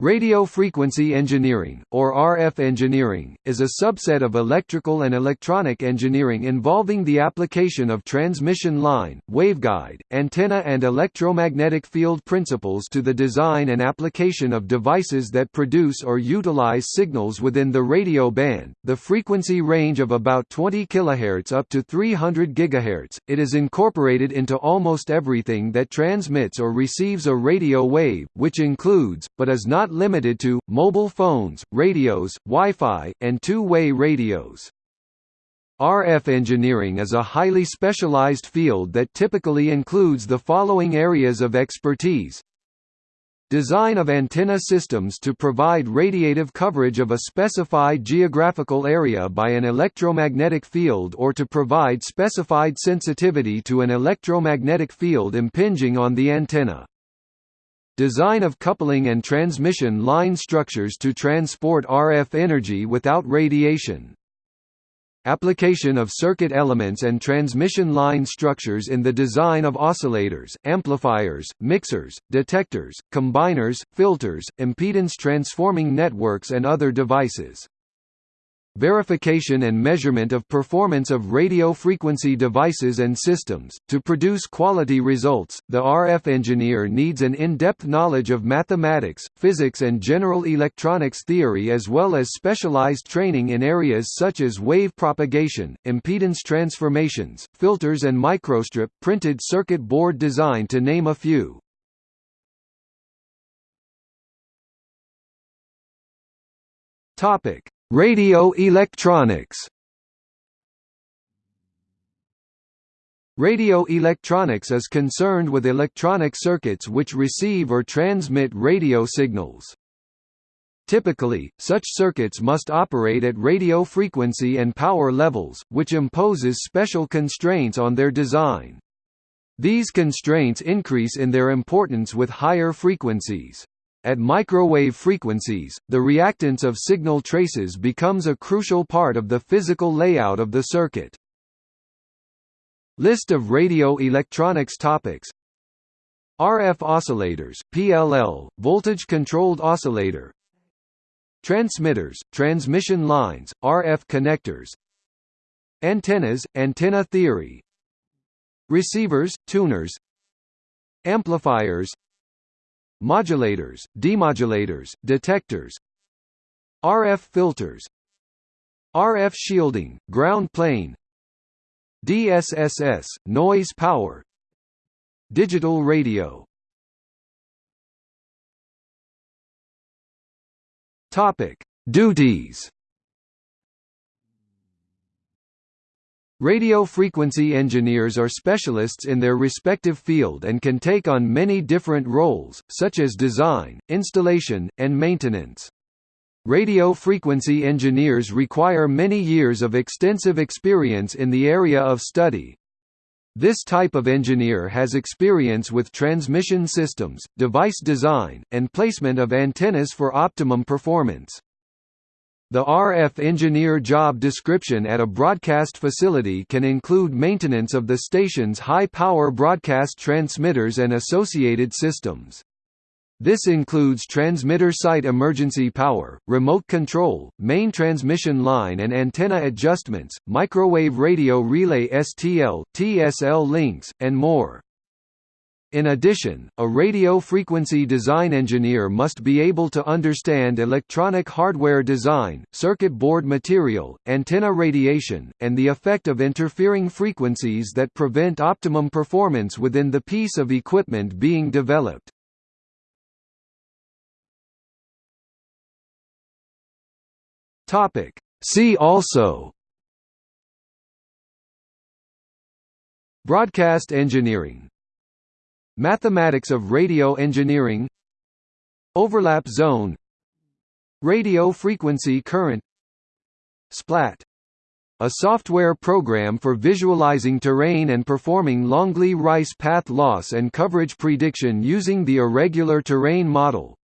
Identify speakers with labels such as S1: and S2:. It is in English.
S1: Radio frequency engineering, or RF engineering, is a subset of electrical and electronic engineering involving the application of transmission line, waveguide, antenna and electromagnetic field principles to the design and application of devices that produce or utilize signals within the radio band, the frequency range of about 20 kHz up to 300 GHz. It is incorporated into almost everything that transmits or receives a radio wave, which includes, but is not limited to, mobile phones, radios, Wi-Fi, and two-way radios. RF engineering is a highly specialized field that typically includes the following areas of expertise. Design of antenna systems to provide radiative coverage of a specified geographical area by an electromagnetic field or to provide specified sensitivity to an electromagnetic field impinging on the antenna. Design of coupling and transmission line structures to transport RF energy without radiation. Application of circuit elements and transmission line structures in the design of oscillators, amplifiers, mixers, detectors, combiners, filters, impedance transforming networks and other devices verification and measurement of performance of radio frequency devices and systems. To produce quality results, the RF engineer needs an in-depth knowledge of mathematics, physics and general electronics theory as well as specialized training in areas such as wave propagation, impedance transformations, filters and microstrip printed circuit board design to name a few. Topic: Radio electronics Radio electronics is concerned with electronic circuits which receive or transmit radio signals. Typically, such circuits must operate at radio frequency and power levels, which imposes special constraints on their design. These constraints increase in their importance with higher frequencies. At microwave frequencies, the reactance of signal traces becomes a crucial part of the physical layout of the circuit. List of radio electronics topics. RF oscillators, PLL, voltage-controlled oscillator. Transmitters, transmission lines, RF connectors. Antennas, antenna theory. Receivers, tuners. Amplifiers modulators, demodulators, detectors RF filters RF shielding, ground plane DSSS, noise power Digital radio. Topic: Duties Radio frequency engineers are specialists in their respective field and can take on many different roles, such as design, installation, and maintenance. Radio frequency engineers require many years of extensive experience in the area of study. This type of engineer has experience with transmission systems, device design, and placement of antennas for optimum performance. The RF engineer job description at a broadcast facility can include maintenance of the station's high-power broadcast transmitters and associated systems. This includes transmitter site emergency power, remote control, main transmission line and antenna adjustments, microwave radio relay STL, TSL links, and more. In addition, a radio frequency design engineer must be able to understand electronic hardware design, circuit board material, antenna radiation, and the effect of interfering frequencies that prevent optimum performance within the piece of equipment being developed. See also Broadcast engineering Mathematics of radio engineering. Overlap zone. Radio frequency current. SPLAT. A software program for visualizing terrain and performing Longley-Rice path loss and coverage prediction using the irregular terrain model.